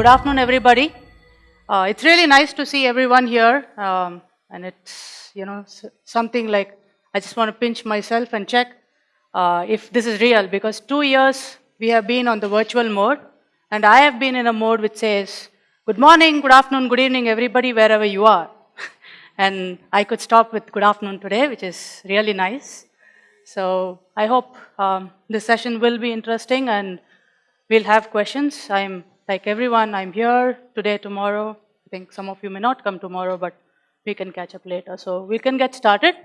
good afternoon, everybody. Uh, it's really nice to see everyone here, um, and it's you know something like I just want to pinch myself and check uh, if this is real because two years we have been on the virtual mode, and I have been in a mode which says good morning, good afternoon, good evening, everybody, wherever you are. and I could stop with good afternoon today, which is really nice. So I hope um, this session will be interesting and we'll have questions. I'm like everyone, I'm here today, tomorrow. I think some of you may not come tomorrow, but we can catch up later. So we can get started.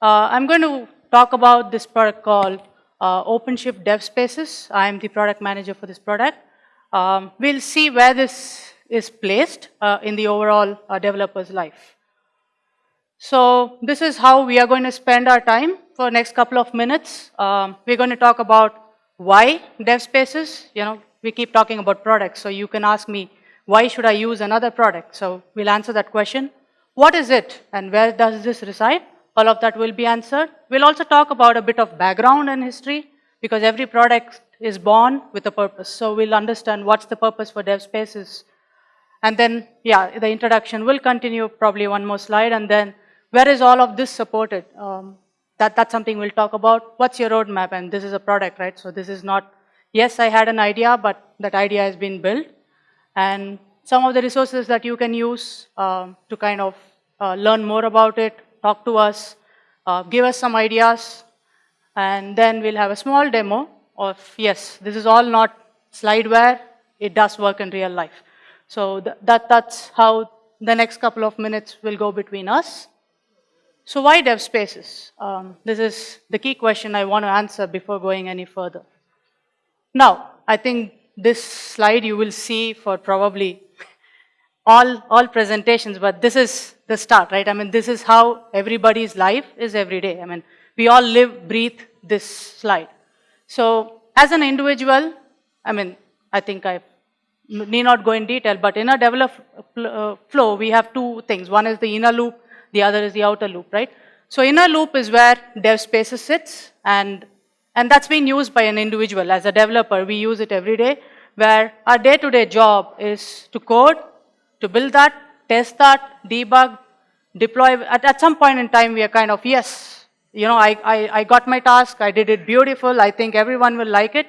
Uh, I'm going to talk about this product called uh, OpenShift Dev Spaces. I'm the product manager for this product. Um, we'll see where this is placed uh, in the overall uh, developer's life. So this is how we are going to spend our time for next couple of minutes. Um, we're going to talk about why dev spaces. You know, we keep talking about products, so you can ask me, why should I use another product? So we'll answer that question. What is it and where does this reside? All of that will be answered. We'll also talk about a bit of background and history because every product is born with a purpose. So we'll understand what's the purpose for dev spaces and then, yeah, the introduction will continue, probably one more slide, and then where is all of this supported? Um, that, that's something we'll talk about. What's your roadmap? And this is a product, right? So this is not, yes, I had an idea, but that idea has been built. And some of the resources that you can use um, to kind of uh, learn more about it, talk to us, uh, give us some ideas, and then we'll have a small demo of, yes, this is all not slideware, it does work in real life. So th- that, that's how the next couple of minutes will go between us. So why dev spaces? Um, this is the key question I want to answer before going any further. Now, I think this slide you will see for probably all, all presentations, but this is the start, right? I mean, this is how everybody's life is every day. I mean, we all live, breathe this slide. So, as an individual, I mean, I think I need not go in detail, but in a develop uh, flow, we have two things. One is the inner loop, the other is the outer loop, right? So, inner loop is where dev spaces sits, and and that's being used by an individual. As a developer, we use it every day, where our day-to-day job is to code, to build that, test that, debug, deploy. At, at some point in time, we are kind of, yes, you know, I, I, I got my task, I did it beautiful, I think everyone will like it.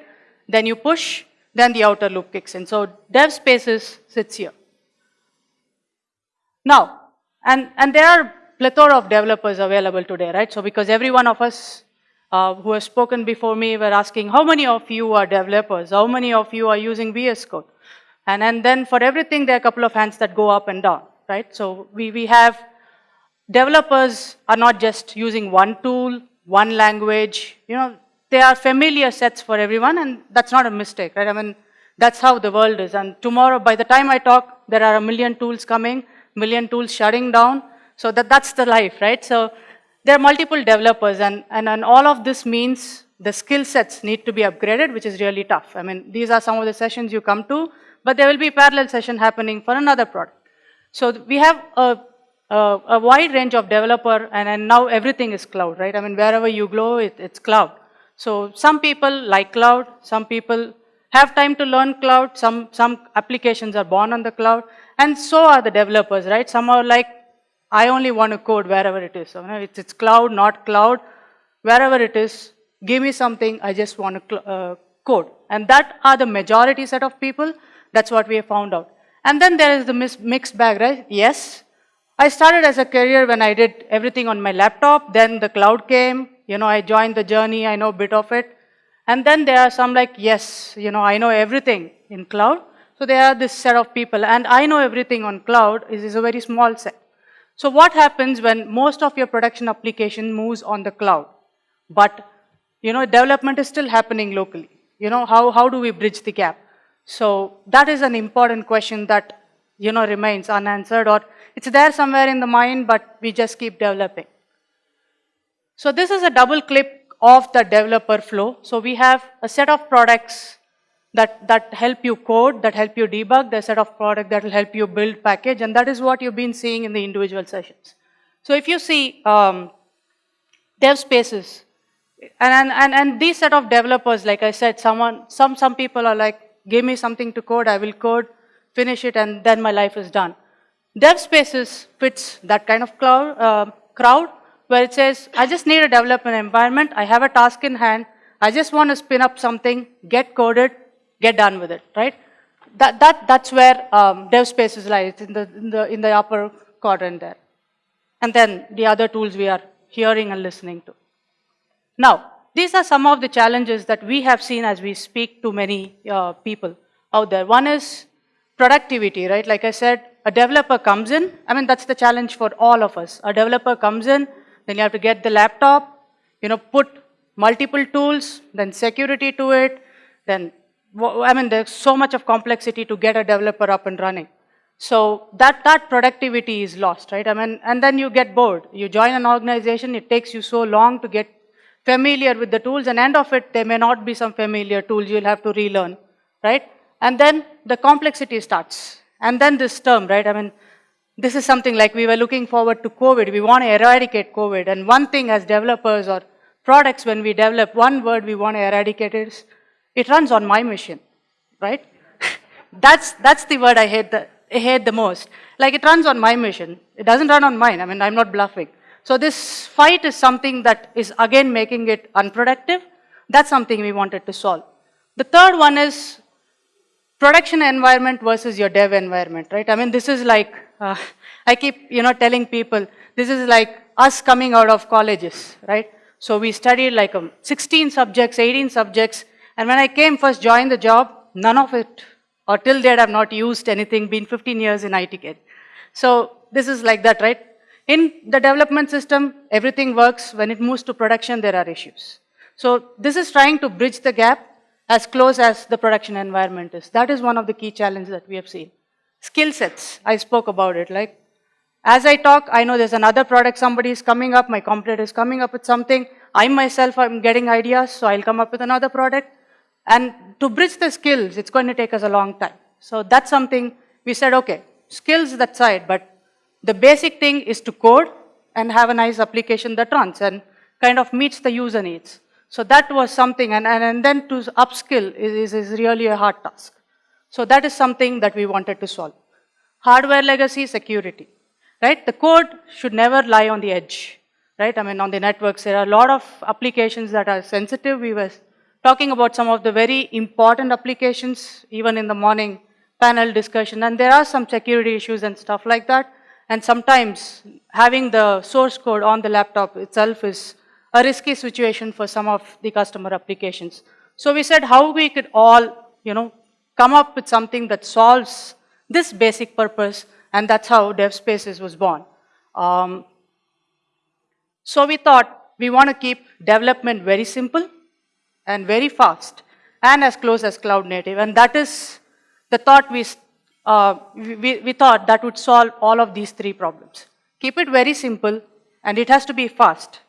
Then you push, then the outer loop kicks in. So dev spaces sits here. Now, and, and there are plethora of developers available today, right? So because every one of us uh, who have spoken before me were asking, how many of you are developers? How many of you are using VS Code? And, and then for everything, there are a couple of hands that go up and down, right? So we, we have developers are not just using one tool, one language, you know, they are familiar sets for everyone, and that's not a mistake, right? I mean, that's how the world is. And tomorrow, by the time I talk, there are a million tools coming, million tools shutting down. So that, that's the life, right? So there are multiple developers, and, and, and all of this means the skill sets need to be upgraded, which is really tough. I mean, these are some of the sessions you come to, but there will be parallel session happening for another product. So we have a, a, a wide range of developer, and, and now everything is cloud, right? I mean, wherever you go, it, it's cloud. So some people like cloud, some people have time to learn cloud, some, some applications are born on the cloud, and so are the developers, right? Some are like, I only want to code wherever it is. It's, it's cloud, not cloud, wherever it is, give me something, I just want to uh, code. And that are the majority set of people, that's what we have found out. And then there is the mixed bag, right? Yes, I started as a career when I did everything on my laptop, then the cloud came, you know, I joined the journey, I know a bit of it. And then there are some like, yes, you know, I know everything in cloud. So there are this set of people, and I know everything on cloud is, is a very small set. So what happens when most of your production application moves on the cloud, but you know, development is still happening locally? You know, how, how do we bridge the gap? So that is an important question that, you know, remains unanswered or it's there somewhere in the mind, but we just keep developing. So this is a double clip of the developer flow. So we have a set of products that, that help you code, that help you debug, the set of product that will help you build package, and that is what you've been seeing in the individual sessions. So if you see um, dev spaces, and, and, and these set of developers, like I said, someone, some, some people are like, give me something to code, I will code. finish it, and then my life is done. Dev Spaces fits that kind of cloud, uh, crowd where it says, I just need a development environment, I have a task in hand, I just want to spin up something, get coded, get done with it, right? That, that, that's where um, dev spaces lies, in the, in, the, in the upper quadrant there. And then the other tools we are hearing and listening to. Now, these are some of the challenges that we have seen as we speak to many uh, people out there. One is productivity, right? Like I said, a developer comes in. I mean, that's the challenge for all of us. A developer comes in, then you have to get the laptop, you know, put multiple tools, then security to it, then, I mean, there's so much of complexity to get a developer up and running. So that, that productivity is lost, right? I mean, and then you get bored. You join an organization, it takes you so long to get familiar with the tools, and end of it, there may not be some familiar tools you'll have to relearn, right? And then the complexity starts. And then this term, right? I mean, this is something like we were looking forward to COVID. We want to eradicate COVID. And one thing as developers or products, when we develop, one word we want to eradicate is, it runs on my machine, right? that's, that's the word I hate the, I hate the most. Like it runs on my machine. It doesn't run on mine. I mean, I'm not bluffing. So this fight is something that is again making it unproductive. That's something we wanted to solve. The third one is production environment versus your dev environment, right? I mean, this is like, uh, I keep, you know, telling people, this is like us coming out of colleges, right? So we studied like um, 16 subjects, 18 subjects, and when I came first joined the job, none of it, or till date I've not used anything, been 15 years in ITK. So this is like that, right? In the development system, everything works. When it moves to production, there are issues. So this is trying to bridge the gap as close as the production environment is. That is one of the key challenges that we have seen. Skill sets, I spoke about it. Like, as I talk, I know there's another product somebody is coming up, my competitor is coming up with something. I myself I'm getting ideas, so I'll come up with another product. And to bridge the skills, it's going to take us a long time. So that's something we said, okay, skills that side, but the basic thing is to code and have a nice application that runs and kind of meets the user needs. So that was something, and, and, and then to upskill is, is, is really a hard task. So that is something that we wanted to solve. Hardware legacy, security, right? The code should never lie on the edge, right? I mean, on the networks, there are a lot of applications that are sensitive. We were talking about some of the very important applications, even in the morning panel discussion, and there are some security issues and stuff like that. And sometimes having the source code on the laptop itself is a risky situation for some of the customer applications. So we said how we could all, you know, come up with something that solves this basic purpose, and that's how DevSpaces was born. Um, so we thought we want to keep development very simple and very fast and as close as cloud native, and that is the thought we, uh, we, we thought that would solve all of these three problems. Keep it very simple, and it has to be fast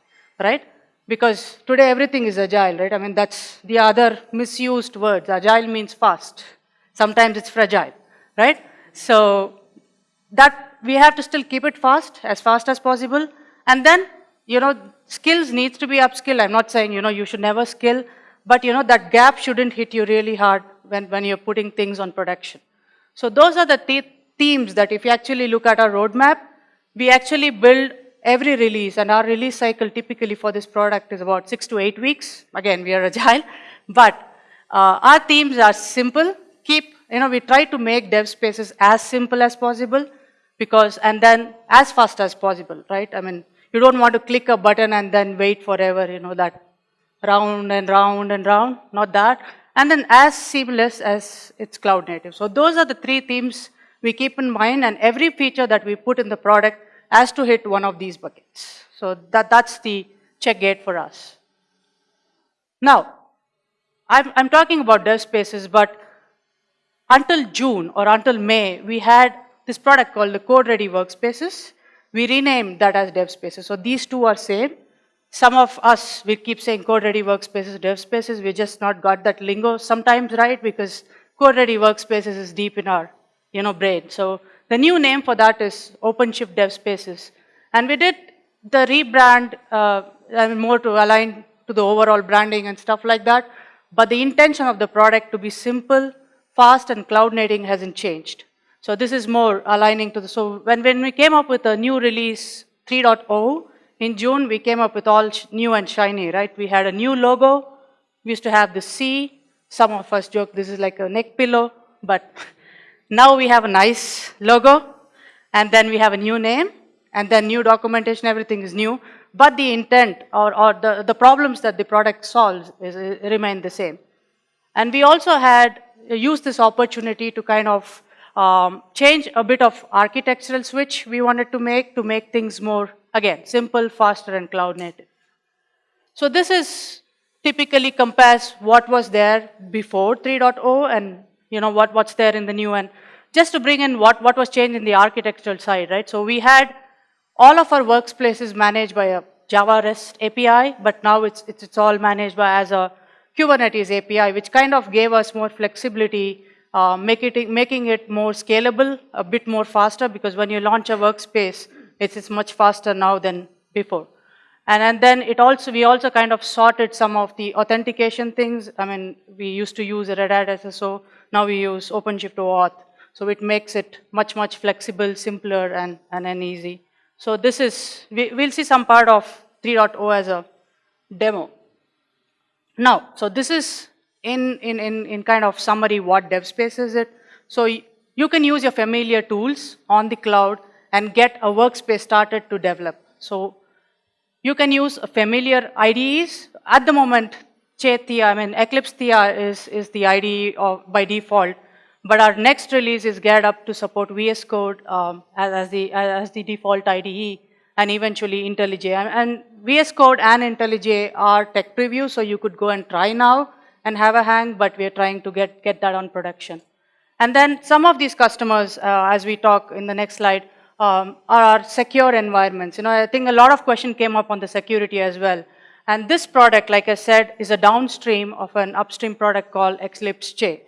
right? Because today everything is agile, right? I mean, that's the other misused word. Agile means fast. Sometimes it's fragile, right? So that we have to still keep it fast, as fast as possible. And then, you know, skills needs to be upskilled. I'm not saying, you know, you should never skill, but, you know, that gap shouldn't hit you really hard when, when you're putting things on production. So those are the th themes that if you actually look at our roadmap, we actually build every release, and our release cycle typically for this product is about six to eight weeks. Again, we are agile, but uh, our themes are simple. Keep, you know, we try to make dev spaces as simple as possible because, and then as fast as possible, right? I mean, you don't want to click a button and then wait forever, you know, that round and round and round, not that. And then as seamless as it's cloud native. So those are the three themes we keep in mind and every feature that we put in the product has to hit one of these buckets. So that, that's the check gate for us. Now, I'm, I'm talking about dev spaces, but until June or until May, we had this product called the Code Ready Workspaces. We renamed that as dev spaces. So these two are same. Some of us, we keep saying Code Ready Workspaces, dev spaces. We just not got that lingo sometimes right because Code Ready Workspaces is deep in our you know, brain. So the new name for that is OpenShift Dev Spaces. And we did the rebrand uh, more to align to the overall branding and stuff like that. But the intention of the product to be simple, fast, and cloud native hasn't changed. So this is more aligning to the, so when, when we came up with a new release 3.0, in June, we came up with all new and shiny, right? We had a new logo. We used to have the C. Some of us joke this is like a neck pillow, but now we have a nice logo, and then we have a new name, and then new documentation, everything is new, but the intent or, or the, the problems that the product solves is, remain the same. And we also had used this opportunity to kind of um, change a bit of architectural switch we wanted to make to make things more, again, simple, faster, and cloud native. So this is typically compares what was there before 3.0 and you know what, what's there in the new and just to bring in what, what was changed in the architectural side, right? So we had all of our workspaces managed by a Java REST API, but now it's, it's, it's all managed by as a Kubernetes API, which kind of gave us more flexibility uh, make it, making it more scalable, a bit more faster, because when you launch a workspace, it's, it's much faster now than before. And, and then it also, we also kind of sorted some of the authentication things. I mean, we used to use Red Hat SSO, now we use OpenShift OAuth. So it makes it much, much flexible, simpler, and, and, and easy. So this is, we, we'll see some part of 3.0 as a demo. Now, so this is in, in, in, in kind of summary what DevSpace is it. So you can use your familiar tools on the cloud and get a workspace started to develop. So you can use familiar IDEs. At the moment, Che Theia, I mean Eclipse Theia is, is the IDE of, by default, but our next release is geared up to support VS Code um, as, as, the, as the default IDE and eventually IntelliJ. And, and VS Code and IntelliJ are tech preview, so you could go and try now and have a hang, but we're trying to get, get that on production. And then some of these customers, uh, as we talk in the next slide, um, are secure environments. You know, I think a lot of question came up on the security as well. And this product, like I said, is a downstream of an upstream product called Eclipse Che.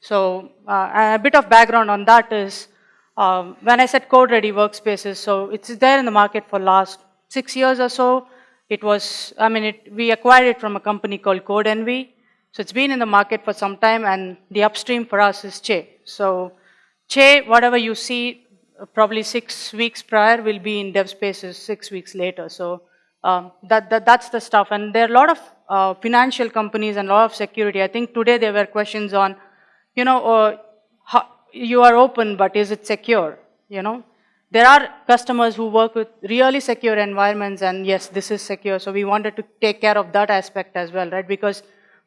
So uh, a bit of background on that is, um, when I said code ready workspaces, so it's there in the market for last six years or so. It was, I mean, it, we acquired it from a company called Codenvy. So it's been in the market for some time and the upstream for us is Che. So Che, whatever you see, probably six weeks prior will be in dev spaces six weeks later. So um, that, that, that's the stuff. And there are a lot of uh, financial companies and a lot of security. I think today there were questions on, you know, uh, how, you are open, but is it secure? You know, there are customers who work with really secure environments and yes, this is secure. So we wanted to take care of that aspect as well, right? Because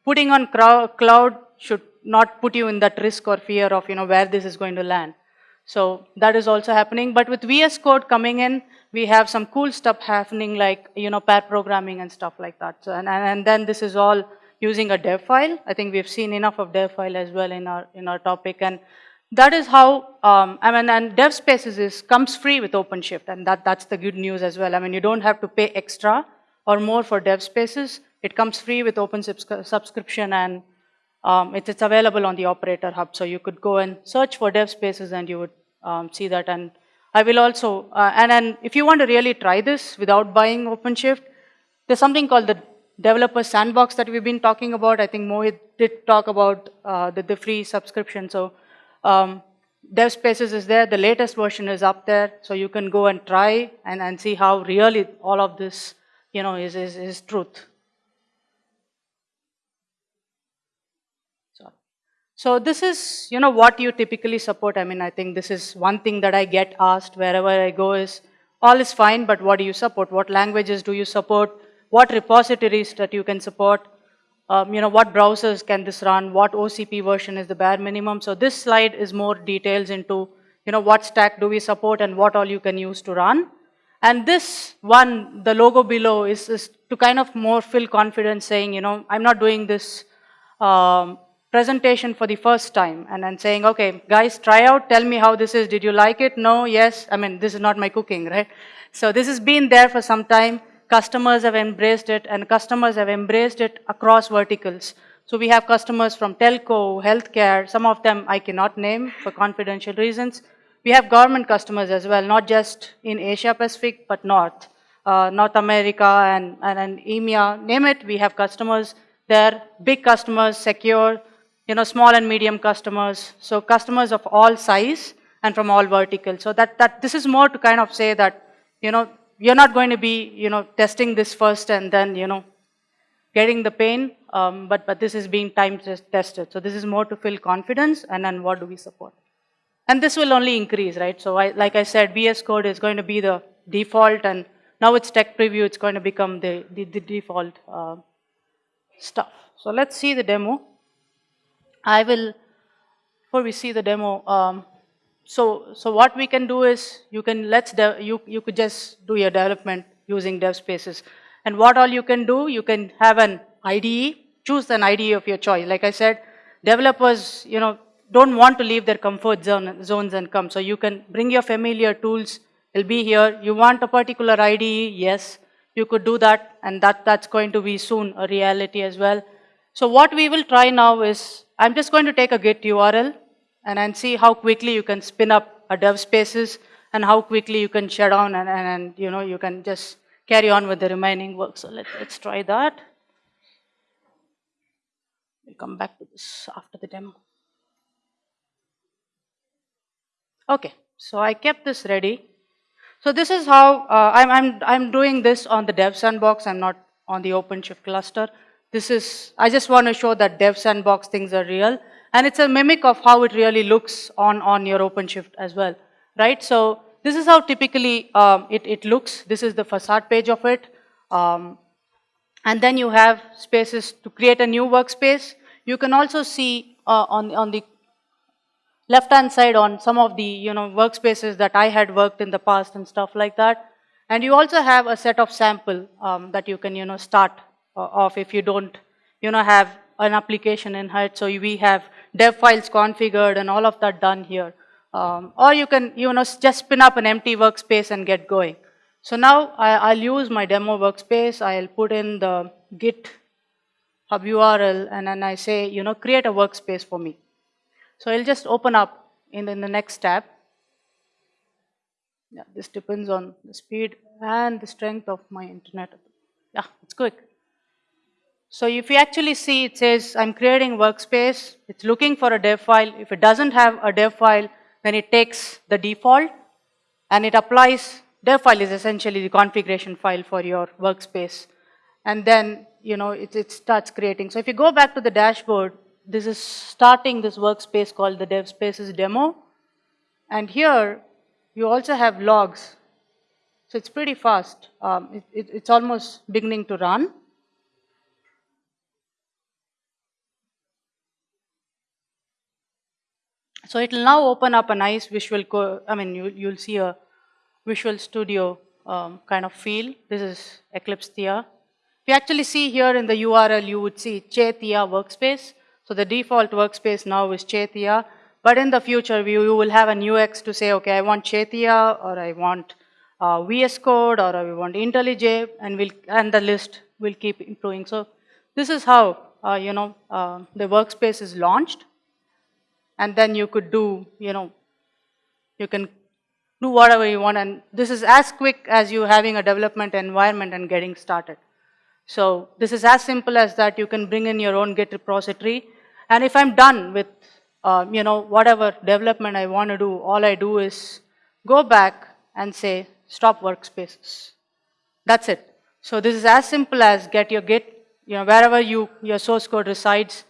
putting on cloud should not put you in that risk or fear of, you know, where this is going to land. So that is also happening. But with VS Code coming in, we have some cool stuff happening like, you know, pair programming and stuff like that. So, and, and then this is all using a dev file. I think we've seen enough of dev file as well in our, in our topic. And that is how, um, I mean, and dev spaces is, comes free with OpenShift. And that, that's the good news as well. I mean, you don't have to pay extra or more for dev spaces. It comes free with open subscription and um, it, it's available on the operator hub. So you could go and search for dev spaces and you would um, see that. And I will also, uh, and, and if you want to really try this without buying OpenShift, there's something called the developer sandbox that we've been talking about. I think Mohit did talk about uh, the, the, free subscription. So um, dev spaces is there. The latest version is up there. So you can go and try and, and see how really all of this, you know, is, is, is truth. So this is, you know, what you typically support. I mean, I think this is one thing that I get asked wherever I go is, all is fine, but what do you support? What languages do you support? What repositories that you can support? Um, you know, what browsers can this run? What OCP version is the bare minimum? So this slide is more details into, you know, what stack do we support and what all you can use to run. And this one, the logo below is, is to kind of more feel confidence saying, you know, I'm not doing this um, presentation for the first time and then saying, okay, guys, try out, tell me how this is. Did you like it? No, yes. I mean, this is not my cooking, right? So this has been there for some time. Customers have embraced it and customers have embraced it across verticals. So we have customers from telco, healthcare, some of them I cannot name for confidential reasons. We have government customers as well, not just in Asia Pacific, but North, uh, North America and, and, and EMEA, name it, we have customers there, big customers, secure, you know, small and medium customers. So customers of all size and from all verticals. So that, that this is more to kind of say that, you know, you're not going to be, you know, testing this first and then, you know, getting the pain, um, but, but this is being time tested. So this is more to fill confidence and then what do we support. And this will only increase, right? So I, like I said, VS Code is going to be the default and now it's tech preview, it's going to become the, the, the default uh, stuff. So let's see the demo. I will, before we see the demo, um, so, so what we can do is you can, let's, you, you could just do your development using dev spaces. And what all you can do, you can have an IDE, choose an IDE of your choice. Like I said, developers, you know, don't want to leave their comfort zone, zones and come. So you can bring your familiar tools, it'll be here. You want a particular IDE, yes, you could do that and that, that's going to be soon a reality as well. So what we will try now is, I'm just going to take a Git URL and, and see how quickly you can spin up a dev spaces and how quickly you can shut down and, and, and you know, you can just carry on with the remaining work. So let, let's try that. We'll come back to this after the demo. Okay, so I kept this ready. So this is how uh, I'm, I'm, I'm doing this on the dev sandbox. I'm not on the OpenShift cluster. This is, I just want to show that dev sandbox things are real. And it's a mimic of how it really looks on, on your OpenShift as well, right? So this is how typically um, it, it looks. This is the facade page of it. Um, and then you have spaces to create a new workspace. You can also see uh, on, on the left-hand side on some of the you know workspaces that I had worked in the past and stuff like that. And you also have a set of sample um, that you can you know start off if you don't you know have an application in HUD. So we have dev files configured and all of that done here. Um, or you can you know just spin up an empty workspace and get going. So now I, will use my demo workspace. I'll put in the git hub URL and then I say you know create a workspace for me. So it'll just open up in, in the next tab. Yeah, this depends on the speed and the strength of my internet. Yeah, it's quick. So if you actually see, it says I'm creating workspace. It's looking for a dev file. If it doesn't have a dev file, then it takes the default and it applies. Dev file is essentially the configuration file for your workspace. And then, you know, it, it starts creating. So if you go back to the dashboard, this is starting this workspace called the dev spaces demo. And here you also have logs. So it's pretty fast. Um, it, it, it's almost beginning to run. So it will now open up a nice visual, I mean, you, you'll see a Visual Studio um, kind of feel. This is Eclipse Theia. If you actually see here in the URL, you would see Che Theia workspace. So the default workspace now is Che Theia, but in the future we, you will have an UX to say, okay, I want Che Theia or I want uh, VS Code or I want IntelliJ and, we'll, and the list will keep improving. So this is how, uh, you know, uh, the workspace is launched and then you could do, you know, you can do whatever you want and this is as quick as you having a development environment and getting started. So this is as simple as that you can bring in your own Git repository and if I'm done with, uh, you know, whatever development I want to do, all I do is go back and say, stop workspaces. That's it. So this is as simple as get your Git, you know, wherever you, your source code resides,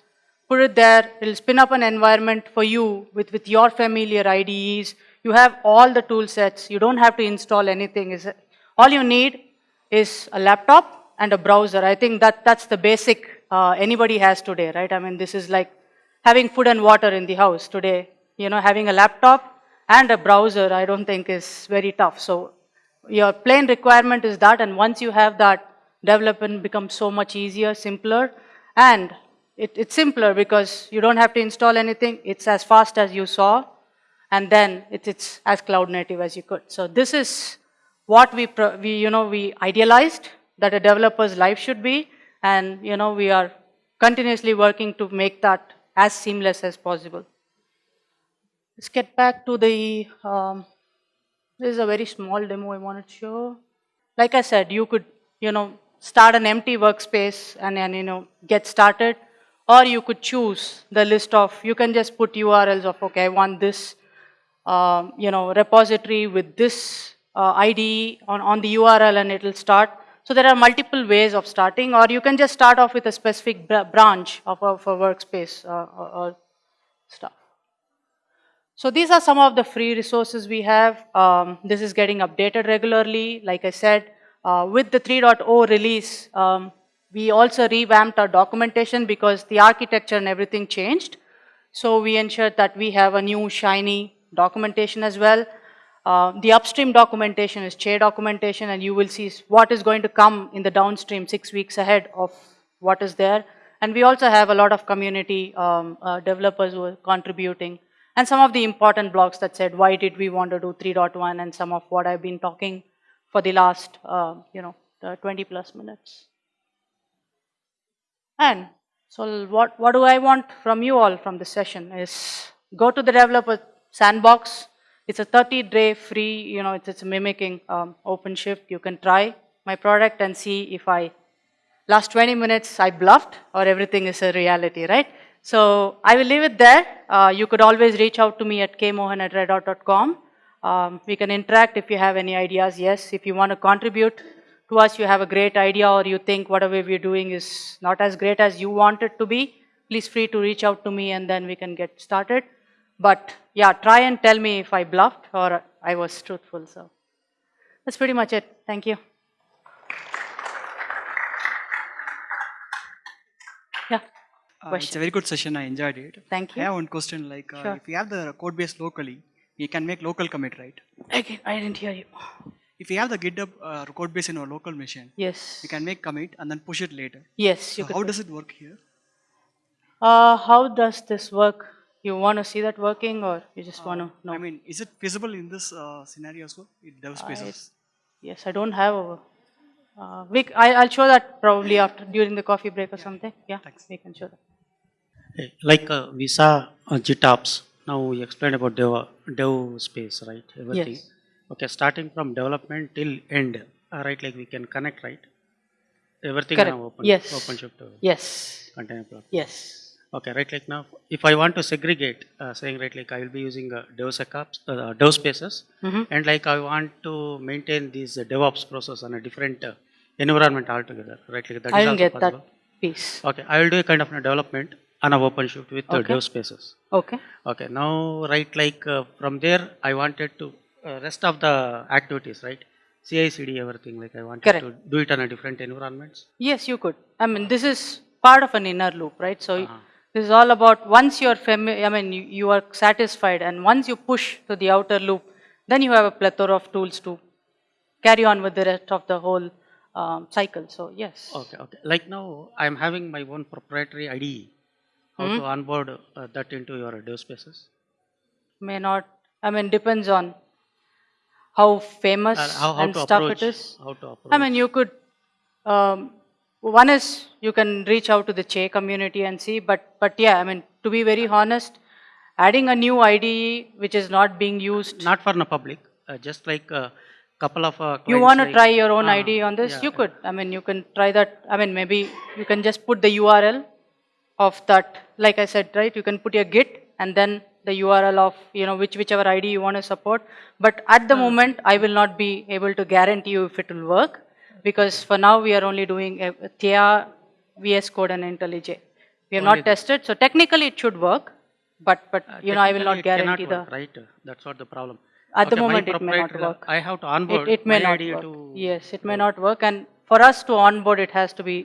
put it there, it'll spin up an environment for you with, with your familiar IDEs. You have all the tool sets. You don't have to install anything. All you need is a laptop and a browser. I think that that's the basic uh, anybody has today, right? I mean, this is like having food and water in the house today. You know, having a laptop and a browser, I don't think is very tough. So your plain requirement is that, and once you have that, development becomes so much easier, simpler, and it, it's simpler because you don't have to install anything. It's as fast as you saw, and then it, it's as cloud native as you could. So this is what we, we, you know, we idealized that a developer's life should be, and you know we are continuously working to make that as seamless as possible. Let's get back to the, um, this is a very small demo I wanted to show. Like I said, you could, you know, start an empty workspace and, and you know, get started. Or you could choose the list of, you can just put URLs of, okay, I want this um, you know, repository with this uh, on, on the URL and it'll start. So there are multiple ways of starting, or you can just start off with a specific br- branch of a, of a workspace uh, or, or stuff. So these are some of the free resources we have. Um, this is getting updated regularly. Like I said, uh, with the 3.0 release, um, we also revamped our documentation because the architecture and everything changed. So we ensured that we have a new shiny documentation as well. Uh, the upstream documentation is Che documentation and you will see what is going to come in the downstream six weeks ahead of what is there. And we also have a lot of community um, uh, developers who are contributing and some of the important blogs that said why did we want to do 3.1 and some of what I've been talking for the last, uh, you know, uh, 20 plus minutes. And so what, what do I want from you all from this session is go to the developer sandbox. It's a 30 day free, you know, it's, it's mimicking um, OpenShift. You can try my product and see if I, last 20 minutes I bluffed or everything is a reality, right? So I will leave it there. Uh, you could always reach out to me at kmohan at redhat.com. Um, we can interact if you have any ideas. Yes, if you want to contribute to us, you have a great idea or you think whatever we're doing is not as great as you want it to be, please free to reach out to me and then we can get started. But yeah, try and tell me if I bluffed or I was truthful. So that's pretty much it. Thank you. Yeah, Uh, it's a very good session. I enjoyed it. thank I you. have one question. Like, uh, Sure. if you have the code base locally, you can make local commit, right? Again, I didn't hear you. If you have the GitHub uh, code base in our local machine, Yes. you can make commit and then push it later. Yes, So you could. how does it work here? Uh, how does this work? You want to see that working or you just want to know? I mean, is it feasible in this uh, scenario as well? In dev spaces? Yes, I don't have a. Uh, we, c- I, will show that probably after during the coffee break or something. Yeah, Thanks. we can show that. Hey, Like uh, we saw uh, GitOps, now we explained about dev, dev space, right? Everything. Yes. Okay, starting from development till end, uh, right? Like we can connect, right? Everything Correct. now open, Yes. OpenShift uh, Yes, container platform. yes, Okay, right? Like now, if I want to segregate, uh, saying right, like I will be using uh, DevSecOps, uh, Dev spaces, Mhm. and like I want to maintain this uh, DevOps process on a different uh, environment altogether, right? Like that I will get possible. that piece. Okay, I will do a kind of a development on a OpenShift with the Okay. Dev spaces. Okay, Okay, now right like uh, from there I wanted to uh, rest of the activities, right? CI CD everything like I wanted Correct. to do it on a different environments. yes, you could. I mean, this is part of an inner loop, right? So Uh-huh. this is all about once you're familiar, I mean, you, you are satisfied, and once you push to the outer loop, then you have a plethora of tools to carry on with the rest of the whole um, cycle. So yes. Okay, okay. Like now I am having my own proprietary IDE. How Hmm? to onboard uh, that into your Dev spaces? may not i mean depends on how famous Uh, how how and to stuff approach? it is How to approach? i mean you could um, one is you can reach out to the che community and see but but yeah i mean to be very honest adding a new ide which is not being used not for the public, uh, just like a couple of. Uh, you want to like- try your own Ah, id on this yeah, you could i mean you can try that i mean maybe you can just put the url of that like i said right you can put your git and then the url of you know which whichever id you want to support but at the moment i will not be able to guarantee you if it will work because for now we are only doing uh, theia vs code and intellij we have not tested so technically it should work but but Uh, you know i will not technically it cannot guarantee the work, right? That's what the problem. At the Okay, my moment, it may not work. I have to onboard. it, it may my not idea work. To, Yes, it may not work. And for us to onboard, it has to be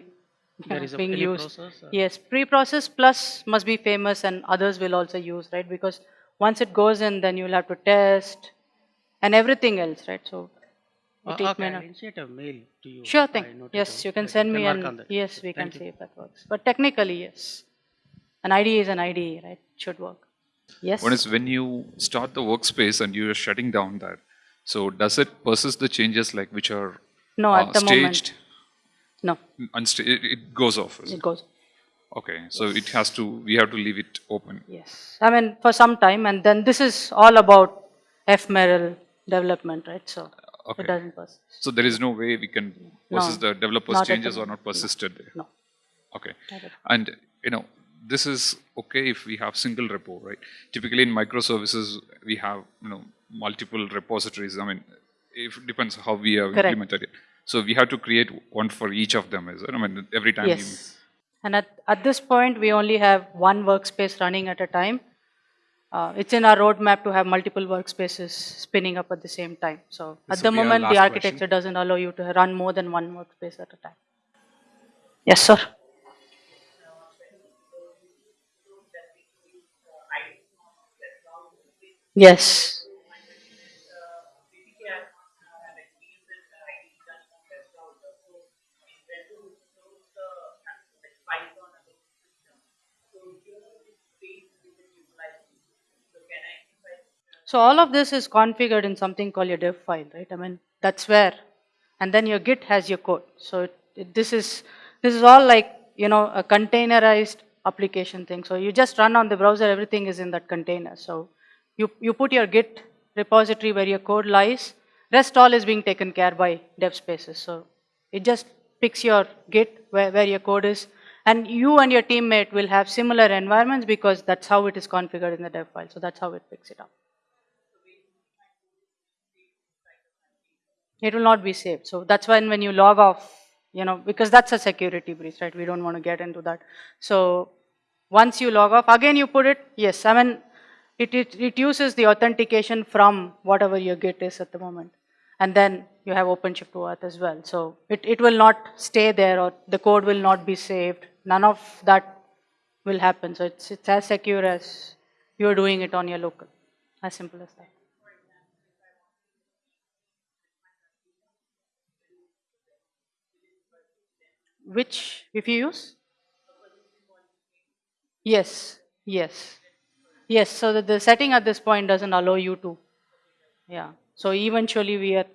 There is a being used. process, uh? Yes, pre-process plus must be famous and others will also use, right? Because once it goes in, then you'll have to test and everything else, right? So Uh, it, it okay, may not. initiate a mail to you. Sure thing. Yes, you can send we me work and yes, we can you. see if that works. But technically, yes. An IDE is an IDE, right? It should work. Yes. One is when you start the workspace and you are shutting down that. So does it persist the changes like which are No, uh, at the moment. No, mm, Unsta- it, it goes off. It it? goes. Okay, so it has to. We have to leave it open. Yes, I mean for some time, and then this is all about ephemeral development, right? So Okay. it doesn't persist. So there is no way we can persist No, the developers' changes or not persisted there. No. Okay, and you know this is okay if we have single repo, right? Typically in microservices, we have, you know, multiple repositories. I mean, it depends how we have Correct. implemented it. So we have to create one for each of them, is it? I mean, every time Yes. And at, at this point, we only have one workspace running at a time. Uh, it's in our roadmap to have multiple workspaces spinning up at the same time. So at the will be our moment, the architecture question. doesn't allow you to run more than one workspace at a time. Yes, sir. Yes. So all of this is configured in something called your dev file, right? I mean, that's where, and then your Git has your code. So it, it, this is this is all like you know a containerized application thing. So you just run on the browser, everything is in that container. So you you put your Git repository where your code lies. Rest all is being taken care by dev spaces. So it just picks your Git where, where your code is, and you and your teammate will have similar environments because that's how it is configured in the dev file. So that's how it picks it up. It will not be saved. So that's when when you log off, you know, because that's a security breach, right? We don't want to get into that. So once you log off, again you put it, yes, I mean, it, it, it uses the authentication from whatever your Git is at the moment. And then you have OpenShift OAuth as well. So it, it will not stay there or the code will not be saved. None of that will happen. So it's, it's as secure as you're doing it on your local. As simple as that. Which, if you use? Yes, yes. Yes, so that the setting at this point doesn't allow you to. Yeah. So eventually we are,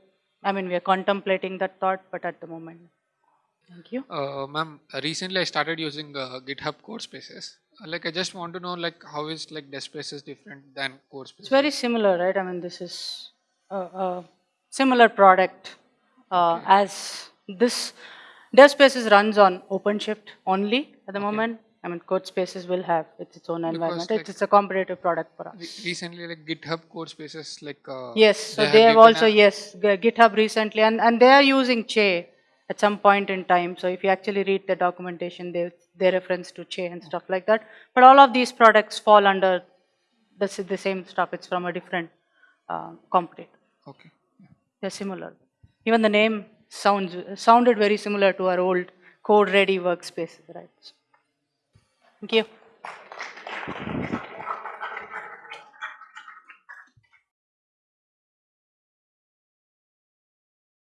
I mean, we are contemplating that thought, but at the moment. Thank you. Uh, ma'am, uh, recently I started using uh, GitHub Code Spaces. Uh, like I just want to know like how is like Dev Spaces different than Code Spaces? It's very similar, right? I mean, this is a, a similar product uh, as this. Dev Spaces runs on OpenShift only at the moment. I mean, Code Spaces will have its, its own environment. like- it's, it's a competitive product for us. Recently like GitHub Code Spaces like uh, Yes, so have they have given also, a- yes, GitHub recently, and, and they are using Che at some point in time. So if you actually read the documentation, they, they reference to Che and stuff like that. But all of these products fall under the, the same stuff. It's from a different uh, competitor. Okay. They're similar. Even the name sounds sounded very similar to our old code ready workspaces, right? Thank you.